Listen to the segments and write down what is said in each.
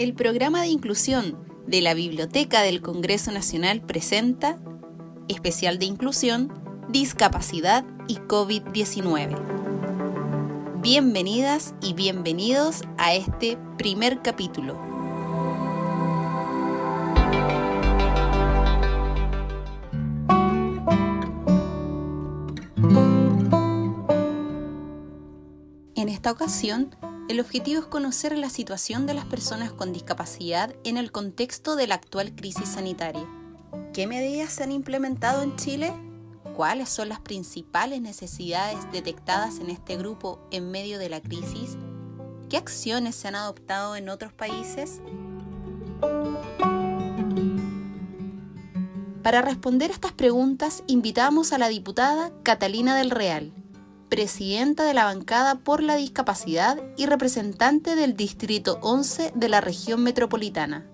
el programa de inclusión de la Biblioteca del Congreso Nacional presenta especial de inclusión, discapacidad y COVID-19. Bienvenidas y bienvenidos a este primer capítulo. En esta ocasión el objetivo es conocer la situación de las personas con discapacidad en el contexto de la actual crisis sanitaria. ¿Qué medidas se han implementado en Chile? ¿Cuáles son las principales necesidades detectadas en este grupo en medio de la crisis? ¿Qué acciones se han adoptado en otros países? Para responder a estas preguntas, invitamos a la diputada Catalina del Real, presidenta de la bancada por la discapacidad y representante del Distrito 11 de la región metropolitana.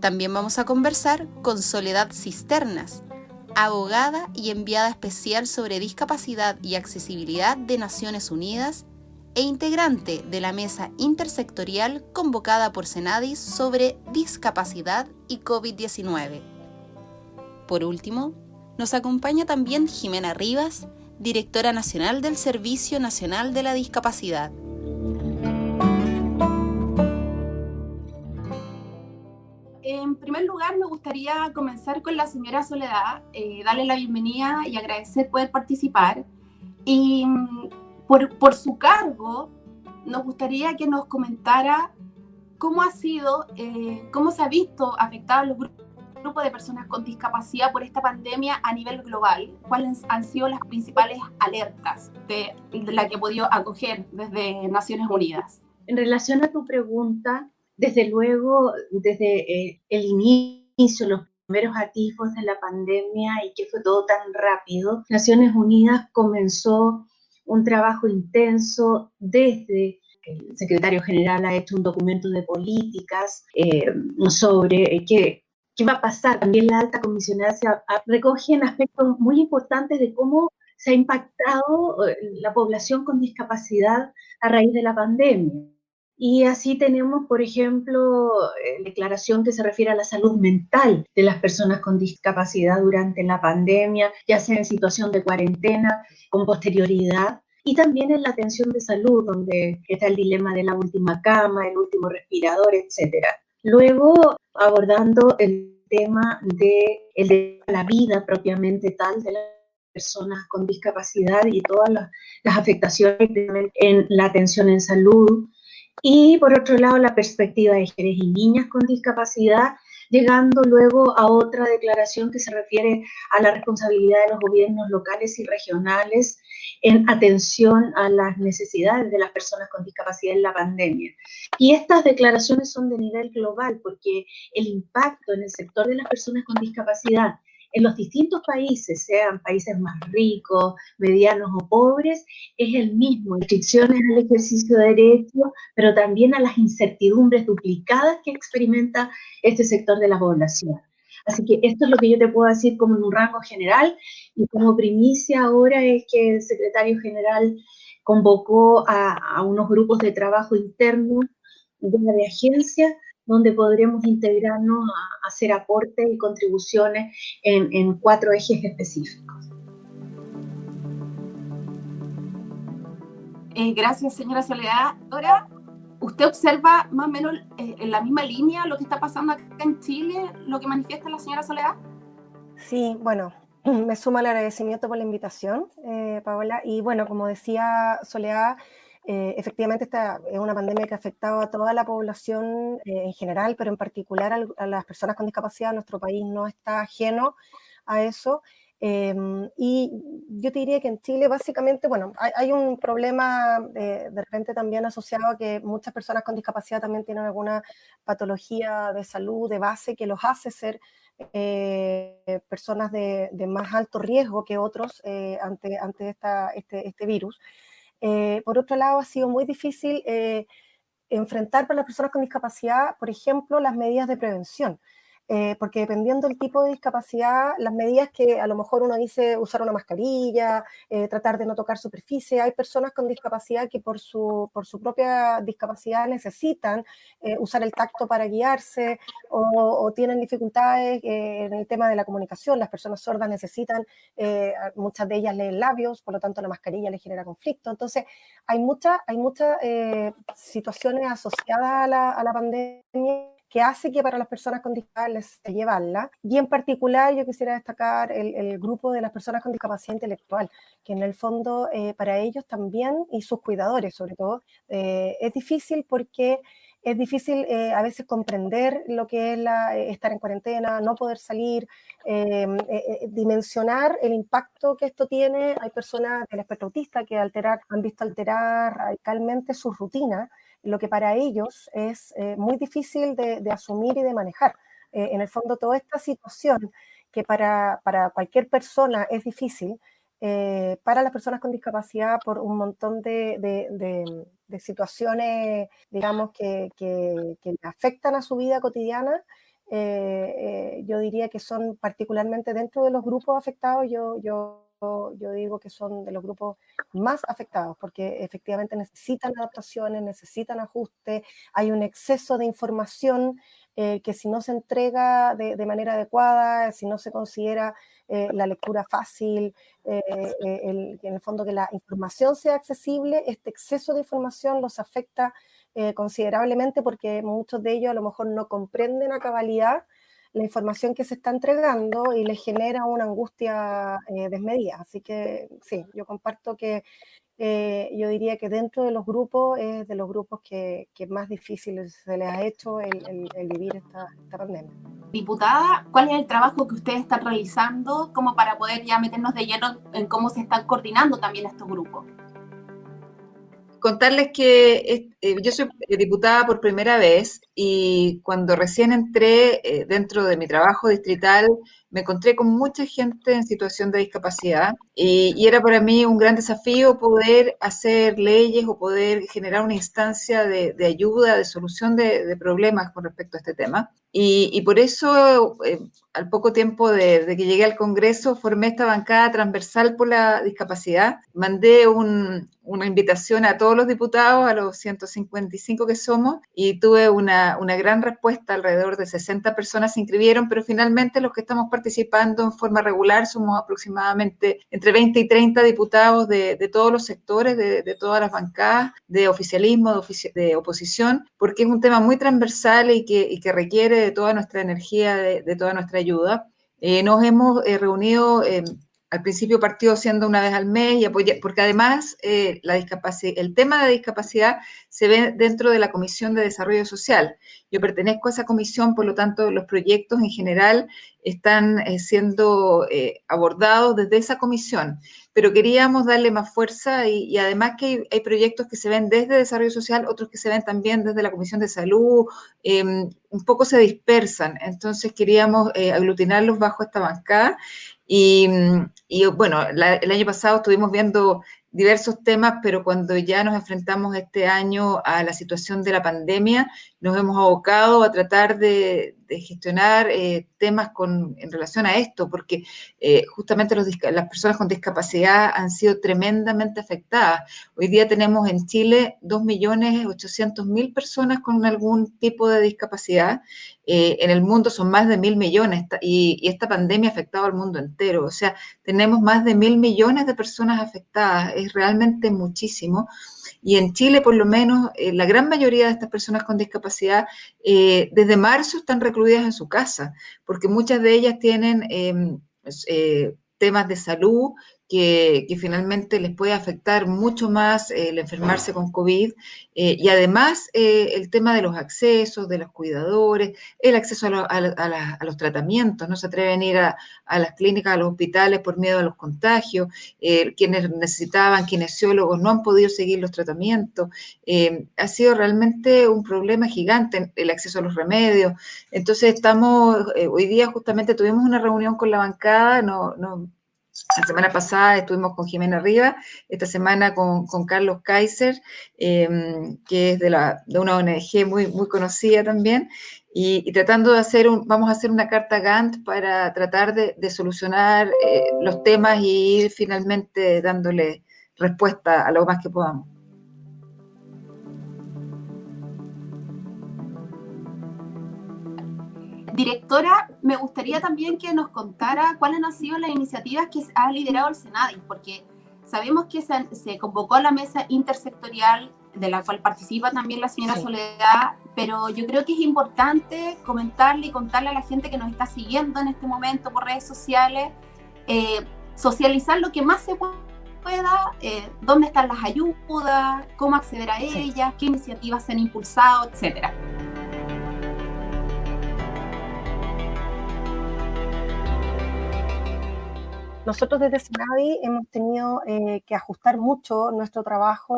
También vamos a conversar con Soledad Cisternas, abogada y enviada especial sobre discapacidad y accesibilidad de Naciones Unidas e integrante de la mesa intersectorial convocada por Senadis sobre discapacidad y COVID-19. Por último, nos acompaña también Jimena Rivas, directora nacional del Servicio Nacional de la Discapacidad. En primer lugar, me gustaría comenzar con la señora Soledad, eh, darle la bienvenida y agradecer poder participar. Y mm, por, por, su cargo, nos gustaría que nos comentara cómo ha sido, eh, cómo se ha visto afectados los grupos grupo de personas con discapacidad por esta pandemia a nivel global? ¿Cuáles han sido las principales alertas de, la que he podido acoger desde Naciones Unidas? En relación a tu pregunta, desde luego, desde eh, el inicio, los primeros atisbos de la pandemia y que fue todo tan rápido, Naciones Unidas comenzó un trabajo intenso desde el secretario general ha hecho un documento de políticas eh, sobre eh, qué, qué va a pasar. También la alta comisionada se recoge en aspectos muy importantes de cómo se ha impactado eh, la población con discapacidad a raíz de la pandemia. Y así tenemos, por ejemplo, eh, declaración que se refiere a la salud mental de las personas con discapacidad durante la pandemia, ya sea en situación de cuarentena, con posterioridad, y también en la atención de salud, donde está el dilema de la última cama, el último respirador, etcétera. Luego, abordando el tema de, de la vida propiamente tal de las personas con discapacidad y todas las, las afectaciones en la atención en salud. Y por otro lado, la perspectiva de mujeres y niñas con discapacidad llegando luego a otra declaración que se refiere a la responsabilidad de los gobiernos locales y regionales en atención a las necesidades de las personas con discapacidad en la pandemia. Y estas declaraciones son de nivel global porque el impacto en el sector de las personas con discapacidad en los distintos países, sean países más ricos, medianos o pobres, es el mismo. Restricciones al ejercicio de derechos, pero también a las incertidumbres duplicadas que experimenta este sector de la población. Así que esto es lo que yo te puedo decir como en un rango general y como primicia ahora es que el secretario general convocó a, a unos grupos de trabajo internos de la agencia donde podremos integrarnos a, hacer aportes y contribuciones en, cuatro ejes específicos. Eh, gracias, señora Soledad. Ahora, ¿usted observa más o menos eh, en la misma línea lo que está pasando acá en Chile, lo que manifiesta la señora Soledad? Sí, bueno, me suma el agradecimiento por la invitación, eh, Paola. Y bueno, como decía Soledad, eh, efectivamente, esta es una pandemia que ha afectado a toda la población eh, en general, pero en particular a, las personas con discapacidad. Nuestro país no está ajeno a eso. Em, y yo te diría que en Chile básicamente, bueno, hay, un problema de repente también asociado a que muchas personas con discapacidad también tienen alguna patología de salud de base que los hace ser eh, personas de, más alto riesgo que otros ante, ante esta, este, este virus. Eh, por otro lado, ha sido muy difícil eh, enfrentar para las personas con discapacidad, por ejemplo, las medidas de prevención. Eh, porque dependiendo del tipo de discapacidad, las medidas que a lo mejor uno dice usar una mascarilla, eh, tratar de no tocar superficie, hay personas con discapacidad que por su, por su propia discapacidad necesitan eh, usar el tacto para guiarse o, tienen dificultades en el tema de la comunicación, las personas sordas necesitan, muchas de ellas leen labios, por lo tanto la mascarilla les genera conflicto, entonces hay muchas hay muchas situaciones asociadas a la, a la pandemia que hace que para las personas con discapacidad les llevarla. Y en particular yo quisiera destacar el, grupo de las personas con discapacidad intelectual, que en el fondo eh, para ellos también y sus cuidadores sobre todo, eh, es difícil porque es difícil eh, a veces comprender lo que es la, estar en cuarentena, no poder salir, em, dimensionar el impacto que esto tiene. Hay personas del espectro autista que alterar, han visto alterar radicalmente su rutina lo que para ellos es eh, muy difícil de, asumir y de manejar. Eh, en el fondo, toda esta situación que para, cualquier persona es difícil, eh, para las personas con discapacidad por un montón de, situaciones, digamos, que, que, afectan a su vida cotidiana, yo diría que son particularmente dentro de los grupos afectados, yo yo digo que son de los grupos más afectados porque efectivamente necesitan adaptaciones, necesitan ajustes, hay un exceso de información eh, que si no se entrega de, manera adecuada, si no se considera eh, la lectura fácil, eh, en el fondo que la información sea accesible, este exceso de información los afecta considerablemente porque muchos de ellos a lo mejor no comprenden a cabalidad la información que se está entregando y le genera una angustia eh, desmedida. Así que sí, yo comparto que eh, yo diría que dentro de los grupos es de los grupos que, que más difícil se les ha hecho el, vivir esta, esta, pandemia. Diputada, ¿cuál es el trabajo que ustedes están realizando como para poder ya meternos de lleno en cómo se están coordinando también estos grupos? contarles que eh, yo soy diputada por primera vez y cuando recién entré eh, dentro de mi trabajo distrital me encontré con mucha gente en situación de discapacidad y, era para mí un gran desafío poder hacer leyes o poder generar una instancia de, ayuda, de solución de, problemas con respecto a este tema. Y, por eso, eh, al poco tiempo de, que llegué al Congreso, formé esta bancada transversal por la discapacidad. Mandé una invitación a todos los diputados, a los 155 que somos, y tuve una, una gran respuesta. Alrededor de 60 personas se inscribieron, pero finalmente los que estamos participando en forma regular, somos aproximadamente entre 20 y 30 diputados de, todos los sectores, de, todas las bancadas, de oficialismo, de, oposición, porque es un tema muy transversal y que, requiere de toda nuestra energía, de, toda nuestra ayuda. Eh, nos hemos eh, reunido al principio partió siendo una vez al mes y apoya, porque además eh, la el tema de discapacidad se ve dentro de la Comisión de Desarrollo Social. Yo pertenezco a esa comisión, por lo tanto los proyectos en general están eh, siendo eh, abordados desde esa comisión, pero queríamos darle más fuerza y, además que hay, proyectos que se ven desde Desarrollo Social, otros que se ven también desde la Comisión de Salud, em, un poco se dispersan, entonces queríamos aglutinarlos bajo esta bancada y, bueno, el año pasado estuvimos viendo diversos temas, pero cuando ya nos enfrentamos este año a la situación de la pandemia, nos hemos abocado a tratar de, gestionar eh, temas con, en relación a esto, porque eh, justamente las personas con discapacidad han sido tremendamente afectadas. Hoy día tenemos en Chile 2.800.000 personas con algún tipo de discapacidad. Eh, en el mundo son más de mil millones y, y, esta pandemia ha afectado al mundo entero. O sea, tenemos más de mil millones de personas afectadas. Es realmente muchísimo. Y en Chile, por lo menos, eh, la gran mayoría de estas personas con discapacidad desde marzo están recluidas en su casa, porque muchas de ellas tienen em, eh, temas de salud que, finalmente les puede afectar mucho más el enfermarse con COVID eh, y además eh, el tema de los accesos, de los cuidadores, el acceso a, los tratamientos, no se atreven a ir a, las clínicas, a los hospitales por miedo a los contagios, eh, quienes necesitaban kinesiólogos no han podido seguir los tratamientos, ha sido realmente un problema gigante el acceso a los remedios, entonces estamos, hoy día justamente tuvimos una reunión con la bancada, no, no La semana pasada estuvimos con Jimena Riva, esta semana con, Carlos Kaiser, em, que es de, la, una ONG muy, conocida también, y, tratando de hacer, vamos a hacer una carta Gantt para tratar de, solucionar eh, los temas y ir finalmente dándole respuesta a lo más que podamos. Directora, me gustaría también que nos contara cuáles han sido las iniciativas que ha liderado el Senado, porque sabemos que se, convocó a la mesa intersectorial de la cual participa también la señora Soledad, pero yo creo que es importante comentarle y contarle a la gente que nos está siguiendo en este momento por redes sociales, eh, socializar lo que más se pueda, eh, dónde están las ayudas, cómo acceder a ellas, qué iniciativas se han impulsado, etcétera. Nosotros desde Senavi hemos tenido eh, que ajustar mucho nuestro trabajo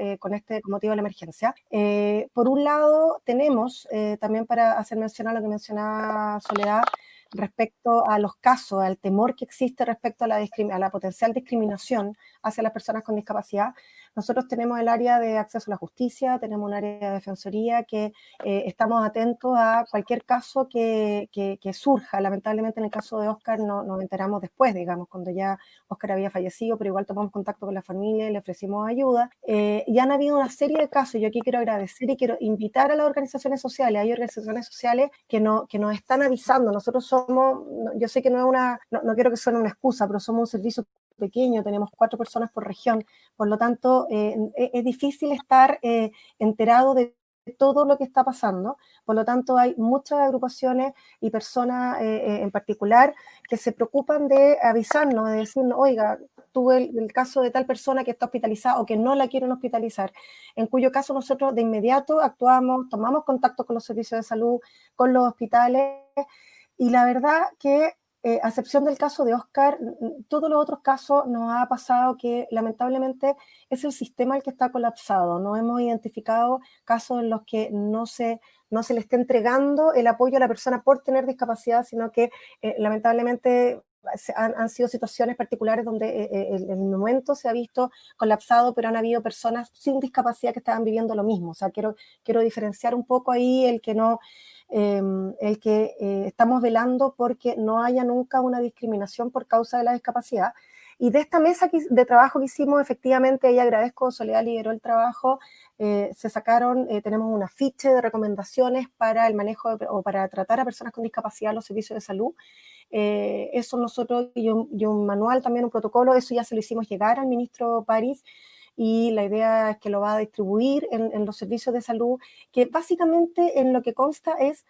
eh, con este motivo de la emergencia. Eh, por un lado, tenemos, también para hacer mención a lo que mencionaba Soledad, respecto a los casos, al temor que existe respecto a la, a la potencial discriminación hacia las personas con discapacidad, nosotros tenemos el área de acceso a la justicia, tenemos un área de defensoría que eh, estamos atentos a cualquier caso que, que, surja. Lamentablemente en el caso de Oscar no, nos enteramos después, digamos, cuando ya Oscar había fallecido, pero igual tomamos contacto con la familia y le ofrecimos ayuda. Eh, y han habido una serie de casos, yo aquí quiero agradecer y quiero invitar a las organizaciones sociales, hay organizaciones sociales que, no, que nos están avisando, nosotros somos, yo sé que no es una, no, no quiero que suene una excusa, pero somos un servicio pequeño, tenemos cuatro personas por región, por lo tanto eh, e, es difícil estar eh, enterado de todo lo que está pasando, por lo tanto hay muchas agrupaciones y personas eh, en particular que se preocupan de avisarnos, de decirnos, oiga, tuve el, el, caso de tal persona que está hospitalizada o que no la quieren hospitalizar, en cuyo caso nosotros de inmediato actuamos, tomamos contacto con los servicios de salud, con los hospitales, y la verdad que eh, a excepción del caso de Oscar, todos los otros casos nos ha pasado que lamentablemente es el sistema el que está colapsado. No hemos identificado casos en los que no se, no se le esté entregando el apoyo a la persona por tener discapacidad, sino que eh, lamentablemente han, sido situaciones particulares donde eh, el, el, momento se ha visto colapsado, pero han habido personas sin discapacidad que estaban viviendo lo mismo. O sea, quiero, quiero diferenciar un poco ahí el que no, Em, el que eh, estamos velando porque no haya nunca una discriminación por causa de la discapacidad. Y de esta mesa de trabajo que hicimos, efectivamente, y agradezco, Soledad lideró el trabajo, eh, se sacaron, eh, tenemos una ficha de recomendaciones para el manejo o para tratar a personas con discapacidad en los servicios de salud. Eso nosotros, y un, y un, manual también, un protocolo, eso ya se lo hicimos llegar al ministro París y la idea es que lo va a distribuir en, los servicios de salud, que básicamente en lo que consta es,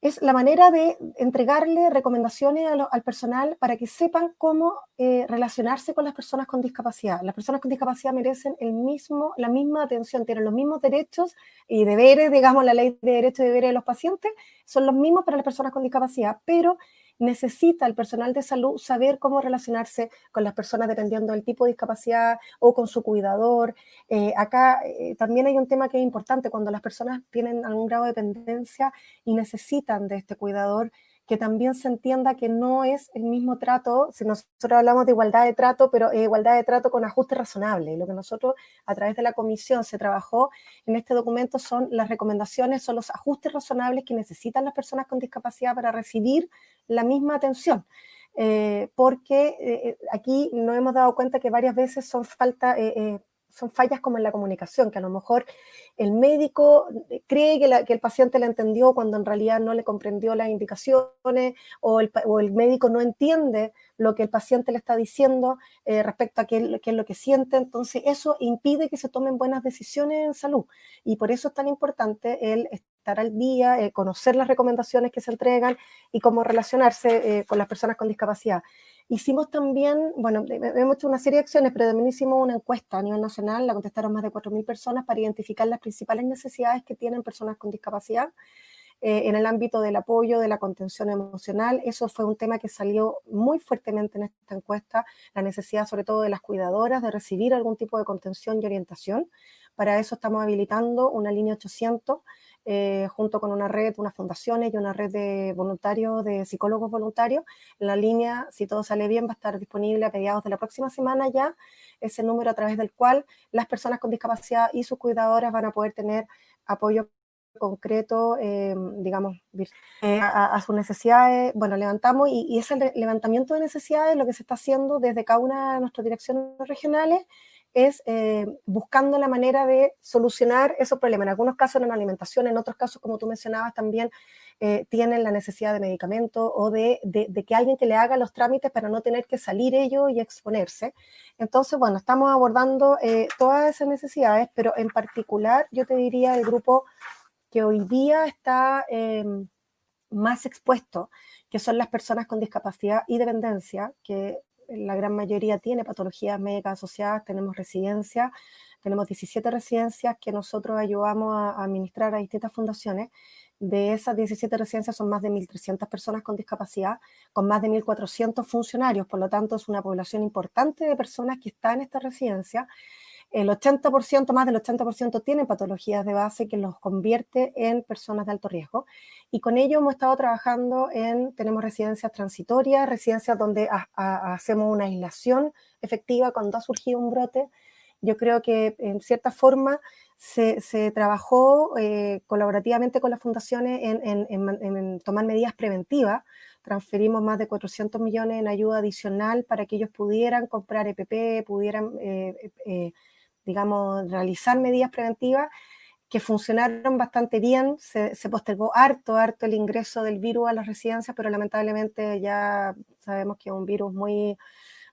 es la manera de entregarle recomendaciones al personal para que sepan cómo eh, relacionarse con las personas con discapacidad. Las personas con discapacidad merecen el mismo, la misma atención, tienen los mismos derechos y deberes, digamos, la ley de derechos y deberes de los pacientes son los mismos para las personas con discapacidad, pero necesita el personal de salud saber cómo relacionarse con las personas dependiendo del tipo de discapacidad o con su cuidador. Eh, acá eh, también hay un tema que es importante, cuando las personas tienen algún grado de dependencia y necesitan de este cuidador, que también se entienda que no es el mismo trato, si nosotros hablamos de igualdad de trato, pero igualdad de trato con ajuste razonable. Lo que nosotros a través de la comisión se trabajó en este documento son las recomendaciones, son los ajustes razonables que necesitan las personas con discapacidad para recibir la misma atención. Eh, porque eh, eh, aquí nos hemos dado cuenta que varias veces son falta, son fallas como en la comunicación, que a lo mejor el médico cree que, el paciente le entendió cuando en realidad no le comprendió las indicaciones o el, médico no entiende lo que el paciente le está diciendo eh, respecto a qué, es lo que siente. Entonces eso impide que se tomen buenas decisiones en salud y por eso es tan importante el estar al día, eh, conocer las recomendaciones que se entregan y cómo relacionarse eh, con las personas con discapacidad. Hicimos también, bueno, hemos hecho una serie de acciones, pero también hicimos una encuesta a nivel nacional, la contestaron más de 4.000 personas para identificar las principales necesidades que tienen personas con discapacidad. en el ámbito del apoyo, de la contención emocional. Eso fue un tema que salió muy fuertemente en esta encuesta, la necesidad sobre todo de las cuidadoras de recibir algún tipo de contención y orientación. Para eso estamos habilitando una línea 800 eh, junto con una red, unas fundaciones y una red de voluntarios, de psicólogos voluntarios. La línea, si todo sale bien, va a estar disponible a mediados de la próxima semana ya, ese número a través del cual las personas con discapacidad y sus cuidadoras van a poder tener apoyo concreto, eh, digamos, eh, a, sus necesidades. Bueno, levantamos y, y, ese levantamiento de necesidades lo que se está haciendo desde cada una de nuestras direcciones regionales es eh, buscando la manera de solucionar esos problemas. En algunos casos en alimentación, en otros casos, como tú mencionabas, también eh, tienen la necesidad de medicamentos o de, que alguien que le haga los trámites para no tener que salir ellos y exponerse. Entonces, bueno, estamos abordando eh, todas esas necesidades, pero en particular yo te diría el grupo que hoy día está em, más expuesto, que son las personas con discapacidad y dependencia, que la gran mayoría tiene patologías médicas asociadas, tenemos residencias, tenemos 17 residencias que nosotros ayudamos a, administrar a distintas fundaciones. De esas 17 residencias son más de 1.300 personas con discapacidad, con más de 1.400 funcionarios, por lo tanto es una población importante de personas que están en esta residencia el 80%, más del 80% tienen patologías de base que los convierte en personas de alto riesgo. Y con ello hemos estado trabajando en, tenemos residencias transitorias, residencias donde hacemos una aislación efectiva cuando ha surgido un brote. Yo creo que en cierta forma se, trabajó eh, colaborativamente con las fundaciones en, tomar medidas preventivas. Transferimos más de 400 millones en ayuda adicional para que ellos pudieran comprar EPP, pudieran eh, eh, digamos, realizar medidas preventivas que funcionaron bastante bien, se, postergó harto, harto el ingreso del virus a las residencias, pero lamentablemente ya sabemos que es un virus muy,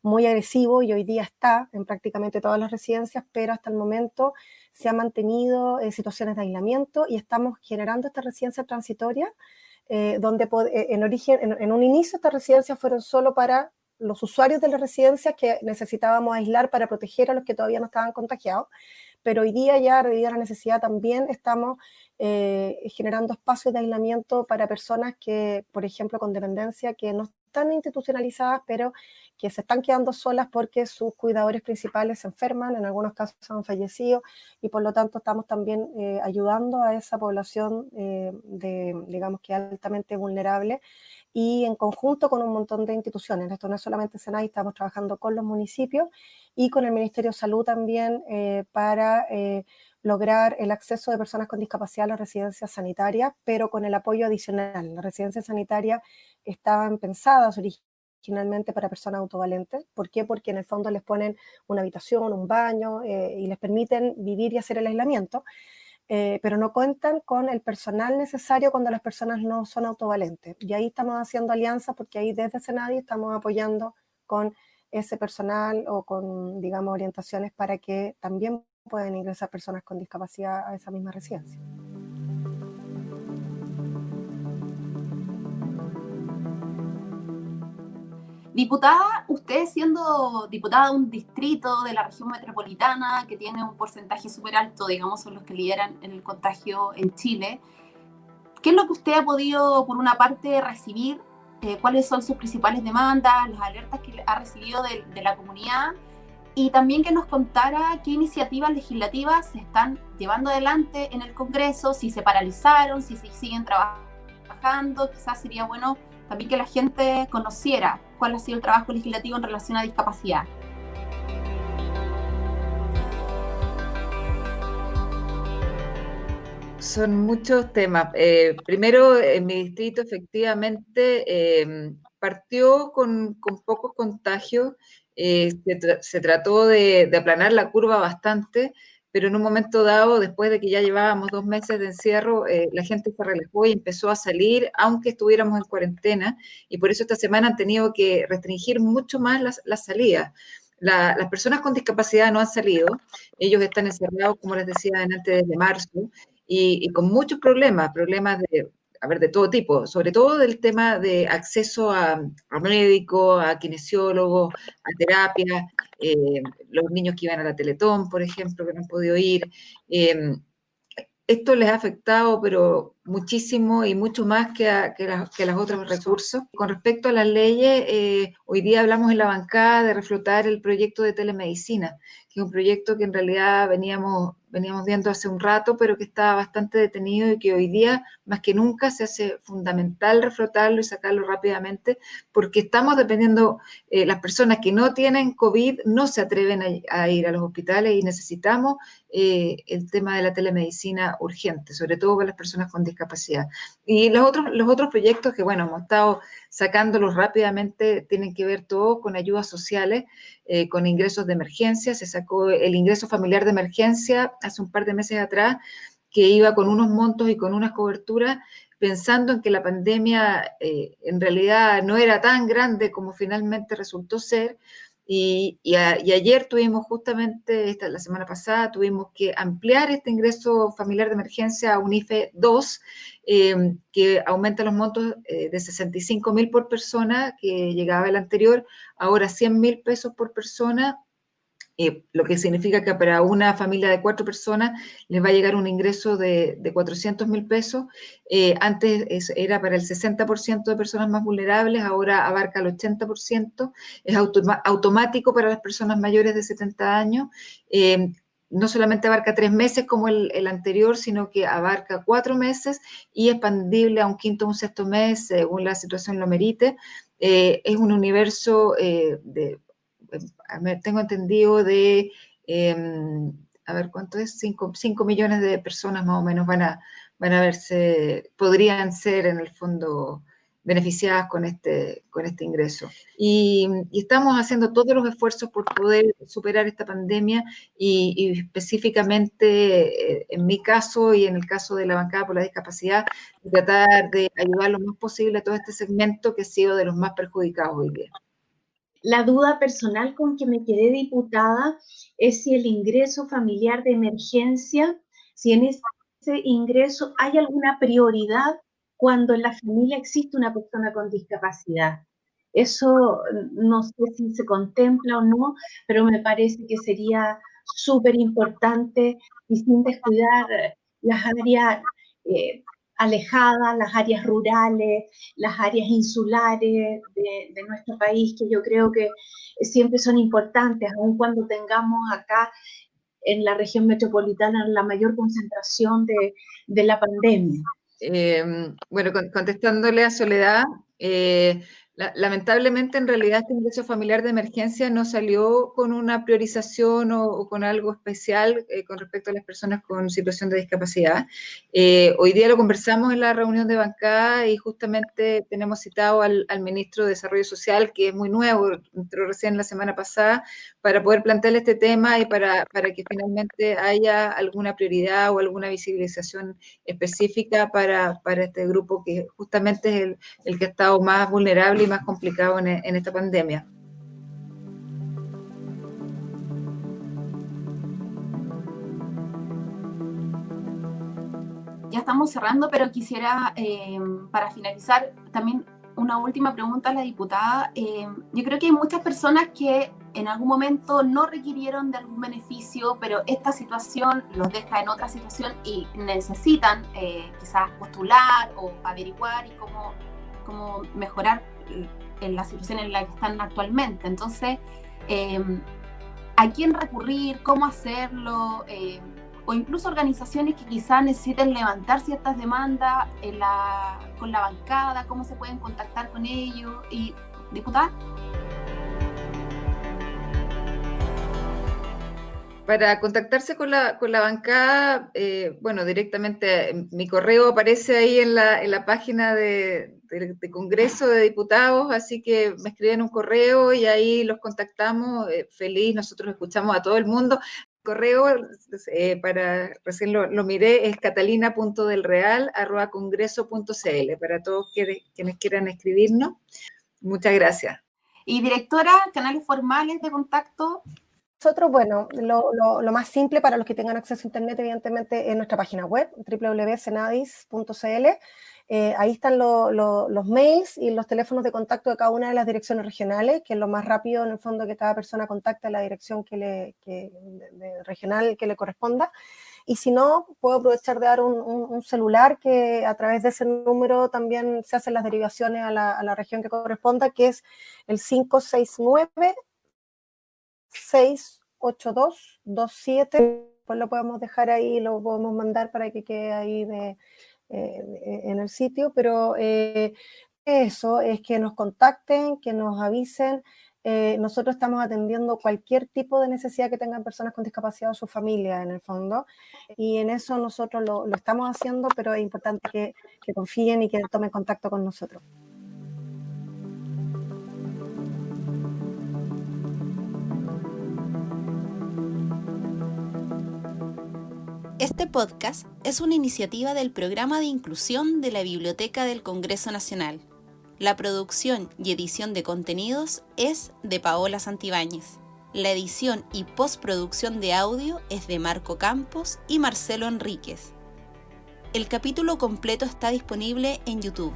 muy agresivo y hoy día está en prácticamente todas las residencias, pero hasta el momento se ha mantenido en situaciones de aislamiento y estamos generando esta residencia transitoria, eh, donde eh, en origen, en, en, un inicio estas residencias fueron solo para los usuarios de las residencias que necesitábamos aislar para proteger a los que todavía no estaban contagiados, pero hoy día ya, debido a la necesidad, también estamos eh, generando espacios de aislamiento para personas que, por ejemplo, con dependencia, que no están institucionalizadas, pero que se están quedando solas porque sus cuidadores principales se enferman, en algunos casos han fallecido, y por lo tanto estamos también eh, ayudando a esa población eh, de, digamos que altamente vulnerable, y en conjunto con un montón de instituciones. Esto no es solamente Senai, estamos trabajando con los municipios y con el Ministerio de Salud también eh, para eh, lograr el acceso de personas con discapacidad a las residencias sanitarias, pero con el apoyo adicional. Las residencias sanitarias estaban pensadas originalmente para personas autovalentes. ¿Por qué? Porque en el fondo les ponen una habitación, un baño eh, y les permiten vivir y hacer el aislamiento. Eh, pero no cuentan con el personal necesario cuando las personas no son autovalentes. Y ahí estamos haciendo alianzas porque ahí desde Senadi estamos apoyando con ese personal o con, digamos, orientaciones para que también puedan ingresar personas con discapacidad a esa misma residencia. Diputada, usted siendo diputada de un distrito de la región metropolitana que tiene un porcentaje súper alto, digamos, son los que lideran el contagio en Chile, ¿qué es lo que usted ha podido, por una parte, recibir? Eh, ¿Cuáles son sus principales demandas, las alertas que ha recibido de, la comunidad? Y también que nos contara qué iniciativas legislativas se están llevando adelante en el Congreso, si se paralizaron, si se siguen trabajando, quizás sería bueno también que la gente conociera cuál ha sido el trabajo legislativo en relación a discapacidad. Son muchos temas. Eh, primero, en mi distrito efectivamente em, partió con, pocos contagios, eh, se, trató de, de, aplanar la curva bastante, pero en un momento dado, después de que ya llevábamos dos meses de encierro, eh, la gente se relajó y empezó a salir, aunque estuviéramos en cuarentena, y por eso esta semana han tenido que restringir mucho más las, las salidas. las personas con discapacidad no han salido, ellos están encerrados, como les decía antes, desde marzo, y, y con muchos problemas, problemas de a ver, de todo tipo, sobre todo del tema de acceso a, médico, a kinesiólogo, a terapia, eh, los niños que iban a la Teletón, por ejemplo, que no han podido ir. Em, esto les ha afectado, pero muchísimo y mucho más que, a, los otros recursos. Con respecto a las leyes, eh, hoy día hablamos en la bancada de reflotar el proyecto de telemedicina, que es un proyecto que en realidad veníamos veníamos viendo hace un rato, pero que está bastante detenido y que hoy día, más que nunca, se hace fundamental reflotarlo y sacarlo rápidamente, porque estamos dependiendo, eh, las personas que no tienen COVID no se atreven a, ir a los hospitales y necesitamos eh, el tema de la telemedicina urgente, sobre todo para las personas con discapacidad. Y los otros, los otros proyectos que, bueno, hemos estado sacándolos rápidamente, tienen que ver todo con ayudas sociales, eh, con ingresos de emergencia. Se sacó el ingreso familiar de emergencia hace un par de meses atrás, que iba con unos montos y con unas coberturas, pensando en que la pandemia eh, en realidad no era tan grande como finalmente resultó ser, y, ayer tuvimos justamente, esta, la semana pasada, tuvimos que ampliar este ingreso familiar de emergencia a un IFE 2, em, que aumenta los montos eh, de 65 mil por persona, que llegaba el anterior, ahora 100 mil pesos por persona, eh, lo que significa que para una familia de cuatro personas les va a llegar un ingreso de, de 400 mil pesos. Eh, antes era para el 60% de personas más vulnerables, ahora abarca el 80%. Es automático para las personas mayores de 70 años. Eh, no solamente abarca tres meses como el, anterior, sino que abarca cuatro meses y expandible a un quinto o un sexto mes, según la situación lo merite. es un universo de tengo entendido de, em, a ver, ¿cuánto es? 5 millones de personas más o menos van a, van a verse, podrían ser en el fondo beneficiadas con este, con este ingreso. Y, estamos haciendo todos los esfuerzos por poder superar esta pandemia y, específicamente eh, en mi caso y en el caso de la bancada por la discapacidad, tratar de ayudar lo más posible a todo este segmento que ha sido de los más perjudicados hoy día. La duda personal con que me quedé diputada es si el ingreso familiar de emergencia, si en ese ingreso hay alguna prioridad cuando en la familia existe una persona con discapacidad. Eso no sé si se contempla o no, pero me parece que sería súper importante y sin descuidar las áreas eh, alejadas, las áreas rurales, las áreas insulares de, nuestro país, que yo creo que siempre son importantes, aun cuando tengamos acá en la región metropolitana la mayor concentración de, la pandemia. Em, bueno, contestándole a Soledad, eh, lamentablemente, en realidad, este ingreso familiar de emergencia no salió con una priorización o, con algo especial eh, con respecto a las personas con situación de discapacidad. Eh, hoy día lo conversamos en la reunión de bancada y justamente tenemos citado al, ministro de Desarrollo Social, que es muy nuevo, entró recién la semana pasada, para poder plantearle este tema y para, para que finalmente haya alguna prioridad o alguna visibilización específica para, para este grupo que justamente es el, el que ha estado más vulnerable más complicado en, en esta pandemia. Ya estamos cerrando, pero quisiera, eh, para finalizar, también una última pregunta a la diputada. Eh, yo creo que hay muchas personas que en algún momento no requirieron de algún beneficio, pero esta situación los deja en otra situación y necesitan eh, quizás postular o averiguar y cómo, cómo mejorar en la situación en la que están actualmente. Entonces, em, ¿a quién recurrir? ¿Cómo hacerlo? Em, o incluso organizaciones que quizás necesiten levantar ciertas demandas con la bancada, cómo se pueden contactar con ellos y diputar. Para contactarse con la, con la bancada, eh, bueno, directamente mi correo aparece ahí en la, en la página de, Congreso de Diputados, así que me escriben un correo y ahí los contactamos. Eh, feliz, nosotros escuchamos a todo el mundo. Correo, eh, para recién lo, lo miré, es catalina.delreal.congreso.cl para todos quienes quieran escribirnos. Muchas gracias. Y directora, canales formales de contacto. Nosotros, bueno, lo, lo, lo, más simple para los que tengan acceso a Internet, evidentemente, es nuestra página web, www.senadis.cl. Eh, ahí están los mails y los teléfonos de contacto de cada una de las direcciones regionales, que es lo más rápido en el fondo que cada persona contacte a la dirección que le, regional que le corresponda. y si no, puedo aprovechar de dar un, celular que a través de ese número también se hacen las derivaciones a la, a la región que corresponda, que es el 569 68227 pues lo podemos dejar ahí, lo podemos mandar para que quede ahí de, eh, en el sitio, pero eh, eso es que nos contacten, que nos avisen. Eh, nosotros estamos atendiendo cualquier tipo de necesidad que tengan personas con discapacidad o su familia, en el fondo, y en eso nosotros lo, estamos haciendo, pero es importante que confíen y que tomen contacto con nosotros. Este podcast es una iniciativa del Programa de Inclusión de la Biblioteca del Congreso Nacional. La producción y edición de contenidos es de Paola Santibáñez. La edición y postproducción de audio es de Marco Campos y Marcelo Enríquez. El capítulo completo está disponible en YouTube.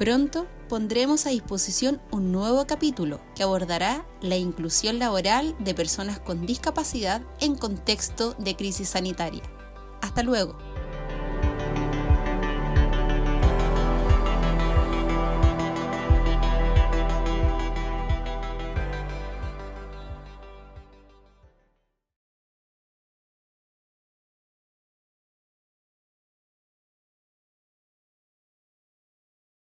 Pronto pondremos a disposición un nuevo capítulo que abordará la inclusión laboral de personas con discapacidad en contexto de crisis sanitaria. Hasta luego.